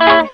Uh.